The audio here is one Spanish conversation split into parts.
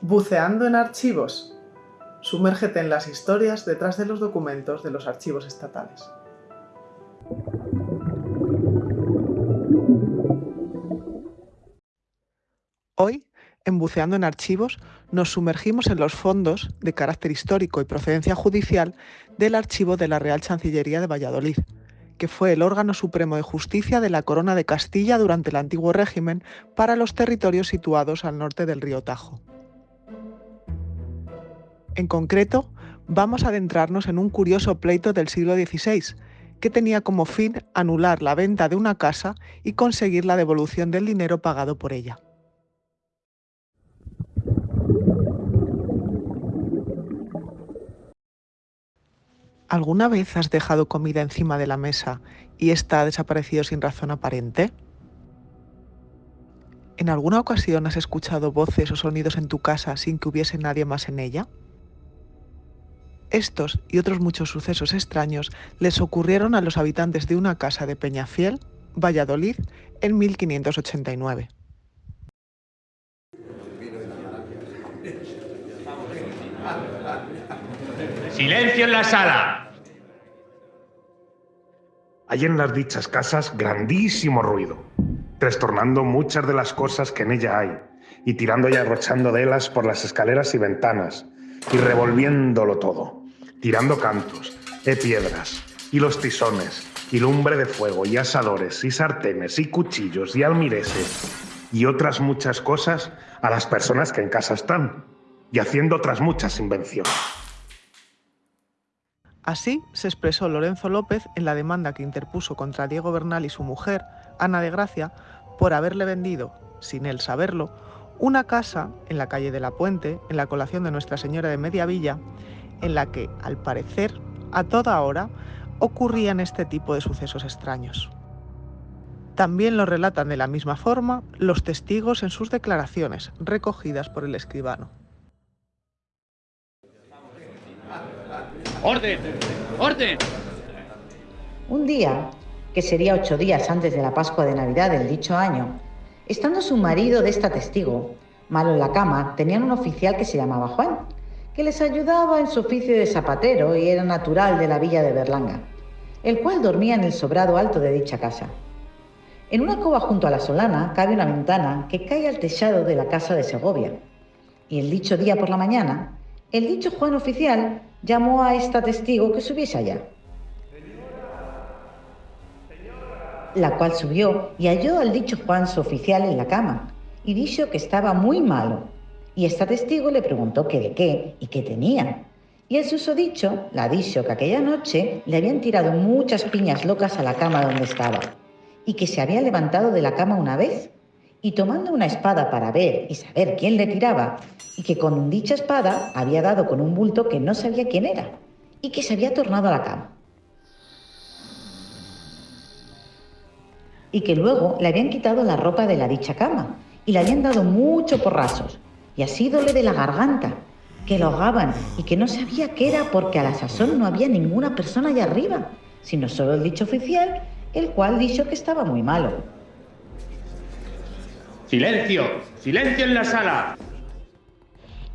Buceando en archivos. Sumérgete en las historias detrás de los documentos de los archivos estatales. Hoy, en Buceando en Archivos, nos sumergimos en los fondos de carácter histórico y procedencia judicial del archivo de la Real Chancillería de Valladolid, que fue el órgano supremo de justicia de la Corona de Castilla durante el antiguo régimen para los territorios situados al norte del río Tajo. En concreto, vamos a adentrarnos en un curioso pleito del siglo XVI, que tenía como fin anular la venta de una casa y conseguir la devolución del dinero pagado por ella. ¿Alguna vez has dejado comida encima de la mesa y ésta ha desaparecido sin razón aparente? ¿En alguna ocasión has escuchado voces o sonidos en tu casa sin que hubiese nadie más en ella? Estos y otros muchos sucesos extraños les ocurrieron a los habitantes de una casa de Peñafiel, Valladolid, en 1589. ¡Silencio en la sala! Hay en las dichas casas grandísimo ruido, trastornando muchas de las cosas que en ella hay, y tirando y arrochando de ellas por las escaleras y ventanas, y revolviéndolo todo, tirando cantos, e piedras, y los tizones, y lumbre de fuego, y asadores, y sartenes, y cuchillos, y almireses, y otras muchas cosas a las personas que en casa están, y haciendo otras muchas invenciones. Así se expresó Lorenzo López en la demanda que interpuso contra Diego Bernal y su mujer, Ana de Gracia, por haberle vendido, sin él saberlo, una casa en la calle de la Puente, en la colación de Nuestra Señora de Mediavilla, en la que, al parecer, a toda hora, ocurrían este tipo de sucesos extraños. También lo relatan de la misma forma los testigos en sus declaraciones, recogidas por el escribano. ¡Orden! ¡Orden! Un día, que sería ocho días antes de la Pascua de Navidad del dicho año, estando su marido de esta testigo, malo en la cama, tenían un oficial que se llamaba Juan, que les ayudaba en su oficio de zapatero y era natural de la villa de Berlanga, el cual dormía en el sobrado alto de dicha casa. En una cova junto a la solana cabe una ventana que cae al techado de la casa de Segovia. Y el dicho día por la mañana, el dicho Juan oficial llamó a esta testigo que subiese allá. La cual subió y halló al dicho Juan su oficial en la cama y dijo que estaba muy malo. Y esta testigo le preguntó qué de qué y qué tenía. Y el susodicho la dijo que aquella noche le habían tirado muchas piñas locas a la cama donde estaba y que se había levantado de la cama una vez y tomando una espada para ver y saber quién le tiraba, y que con dicha espada había dado con un bulto que no sabía quién era, y que se había tornado a la cama. Y que luego le habían quitado la ropa de la dicha cama, y le habían dado mucho porrazos, y así dole de la garganta, que lo ahogaban, y que no sabía qué era porque a la sazón no había ninguna persona allá arriba, sino solo el dicho oficial, el cual dijo que estaba muy malo. ¡Silencio! ¡Silencio en la sala!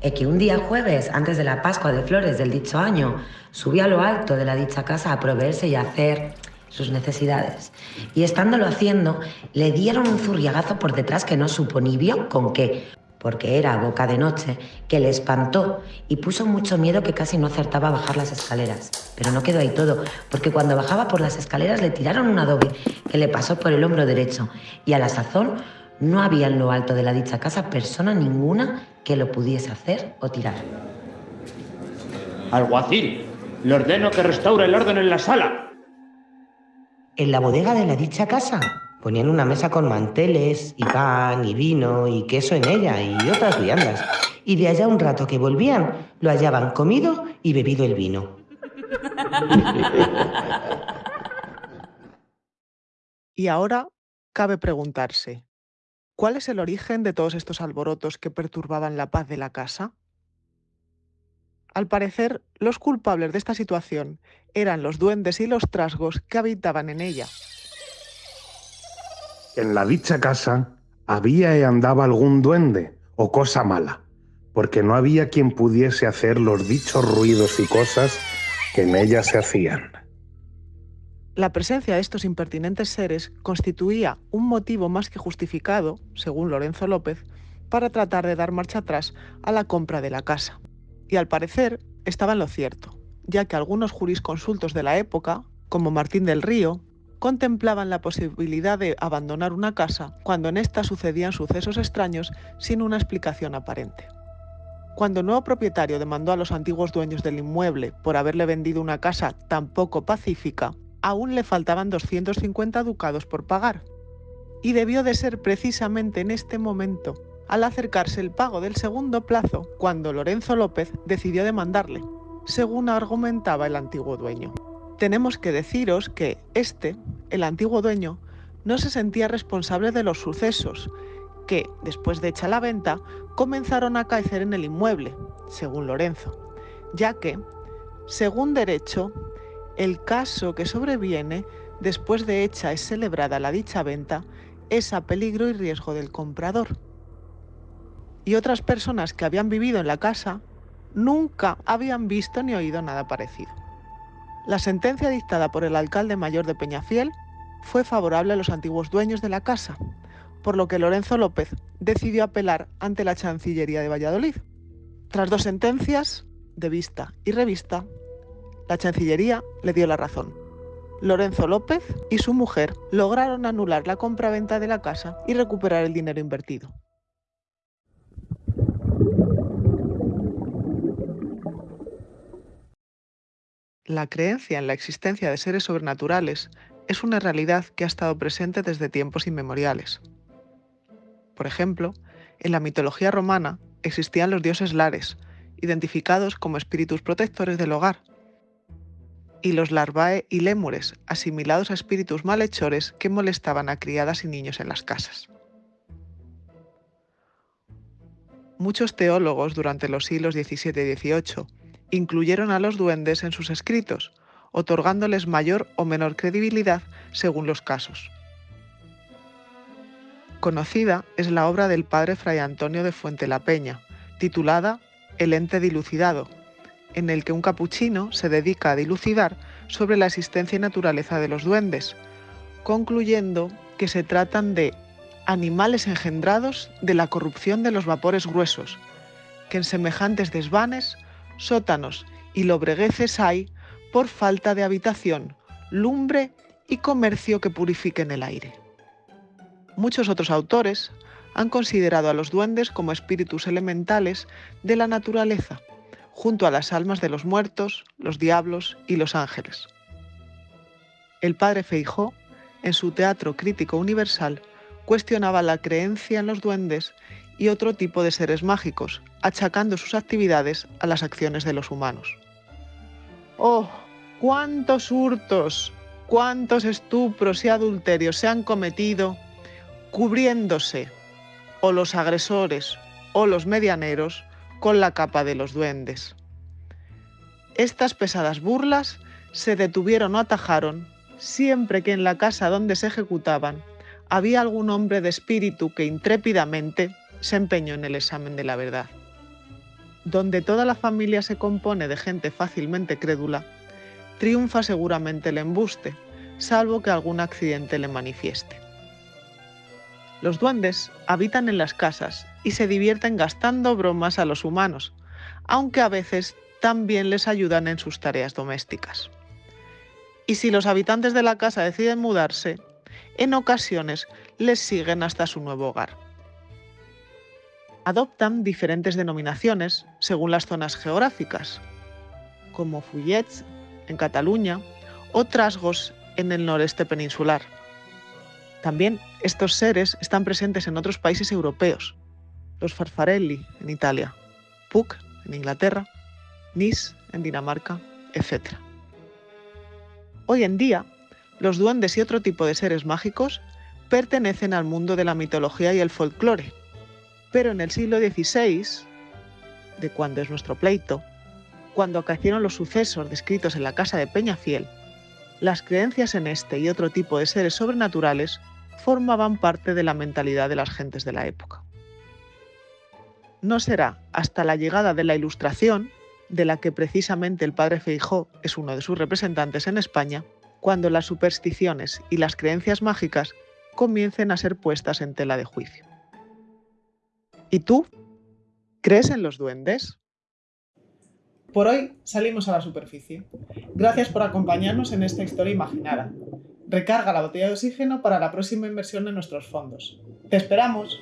Es que un día jueves, antes de la Pascua de Flores del dicho año, subí a lo alto de la dicha casa a proveerse y a hacer sus necesidades. Y estándolo haciendo, le dieron un zurriagazo por detrás que no supo ni vio con qué, porque era boca de noche, que le espantó y puso mucho miedo que casi no acertaba a bajar las escaleras. Pero no quedó ahí todo, porque cuando bajaba por las escaleras le tiraron un adobe que le pasó por el hombro derecho y a la sazón no había en lo alto de la dicha casa persona ninguna que lo pudiese hacer o tirar. Alguacil, le ordeno que restaure el orden en la sala. En la bodega de la dicha casa ponían una mesa con manteles y pan y vino y queso en ella y otras viandas. Y de allá un rato que volvían, lo hallaban comido y bebido el vino. Y ahora cabe preguntarse, ¿Cuál es el origen de todos estos alborotos que perturbaban la paz de la casa? Al parecer, los culpables de esta situación eran los duendes y los trasgos que habitaban en ella. En la dicha casa había y andaba algún duende o cosa mala, porque no había quien pudiese hacer los dichos ruidos y cosas que en ella se hacían. La presencia de estos impertinentes seres constituía un motivo más que justificado, según Lorenzo López, para tratar de dar marcha atrás a la compra de la casa. Y al parecer estaba en lo cierto, ya que algunos jurisconsultos de la época, como Martín del Río, contemplaban la posibilidad de abandonar una casa cuando en esta sucedían sucesos extraños sin una explicación aparente. Cuando el nuevo propietario demandó a los antiguos dueños del inmueble por haberle vendido una casa tan poco pacífica, aún le faltaban 250 ducados por pagar. Y debió de ser precisamente en este momento, al acercarse el pago del segundo plazo, cuando Lorenzo López decidió demandarle, según argumentaba el antiguo dueño. Tenemos que deciros que este, el antiguo dueño, no se sentía responsable de los sucesos que, después de hecha la venta, comenzaron a caer en el inmueble, según Lorenzo, ya que, según derecho, el caso que sobreviene después de hecha es celebrada la dicha venta es a peligro y riesgo del comprador. Y otras personas que habían vivido en la casa nunca habían visto ni oído nada parecido. La sentencia dictada por el alcalde mayor de Peñafiel fue favorable a los antiguos dueños de la casa, por lo que Lorenzo López decidió apelar ante la Chancillería de Valladolid. Tras dos sentencias, de vista y revista, la Chancillería le dio la razón. Lorenzo López y su mujer lograron anular la compraventa de la casa y recuperar el dinero invertido. La creencia en la existencia de seres sobrenaturales es una realidad que ha estado presente desde tiempos inmemoriales. Por ejemplo, en la mitología romana existían los dioses lares, identificados como espíritus protectores del hogar, y los larvae y lémures, asimilados a espíritus malhechores que molestaban a criadas y niños en las casas. Muchos teólogos durante los siglos XVII y XVIII incluyeron a los duendes en sus escritos, otorgándoles mayor o menor credibilidad según los casos. Conocida es la obra del padre Fray Antonio de Fuente la Peña, titulada El ente dilucidado, en el que un capuchino se dedica a dilucidar sobre la existencia y naturaleza de los duendes, concluyendo que se tratan de animales engendrados de la corrupción de los vapores gruesos, que en semejantes desvanes, sótanos y lobregueces hay por falta de habitación, lumbre y comercio que purifiquen el aire. Muchos otros autores han considerado a los duendes como espíritus elementales de la naturaleza, junto a las almas de los muertos, los diablos y los ángeles. El padre Feijó, en su Teatro Crítico Universal, cuestionaba la creencia en los duendes y otro tipo de seres mágicos, achacando sus actividades a las acciones de los humanos. ¡Oh! ¡Cuántos hurtos! ¿Cuántos estupros y adulterios se han cometido cubriéndose o los agresores o los medianeros con la capa de los duendes. Estas pesadas burlas se detuvieron o atajaron siempre que en la casa donde se ejecutaban había algún hombre de espíritu que intrépidamente se empeñó en el examen de la verdad. Donde toda la familia se compone de gente fácilmente crédula, triunfa seguramente el embuste, salvo que algún accidente le manifieste. Los duendes habitan en las casas y se divierten gastando bromas a los humanos, aunque a veces también les ayudan en sus tareas domésticas. Y si los habitantes de la casa deciden mudarse, en ocasiones les siguen hasta su nuevo hogar. Adoptan diferentes denominaciones según las zonas geográficas, como Fullets en Cataluña o Trasgos en el noreste peninsular. También estos seres están presentes en otros países europeos, los Farfarelli en Italia, Puck en Inglaterra, Nis en Dinamarca, etc. Hoy en día, los duendes y otro tipo de seres mágicos pertenecen al mundo de la mitología y el folclore, pero en el siglo XVI, de cuando es nuestro pleito, cuando acaecieron los sucesos descritos en la casa de Peñafiel, las creencias en este y otro tipo de seres sobrenaturales formaban parte de la mentalidad de las gentes de la época. no será hasta la llegada de la Ilustración, de la que precisamente el padre Feijó es uno de sus representantes en España, cuando las supersticiones y las creencias mágicas comiencen a ser puestas en tela de juicio. ¿Y tú? ¿Crees en los duendes? Por hoy salimos a la superficie. Gracias por acompañarnos en esta historia imaginada. Recarga la botella de oxígeno para la próxima inversión en nuestros fondos. ¡Te esperamos!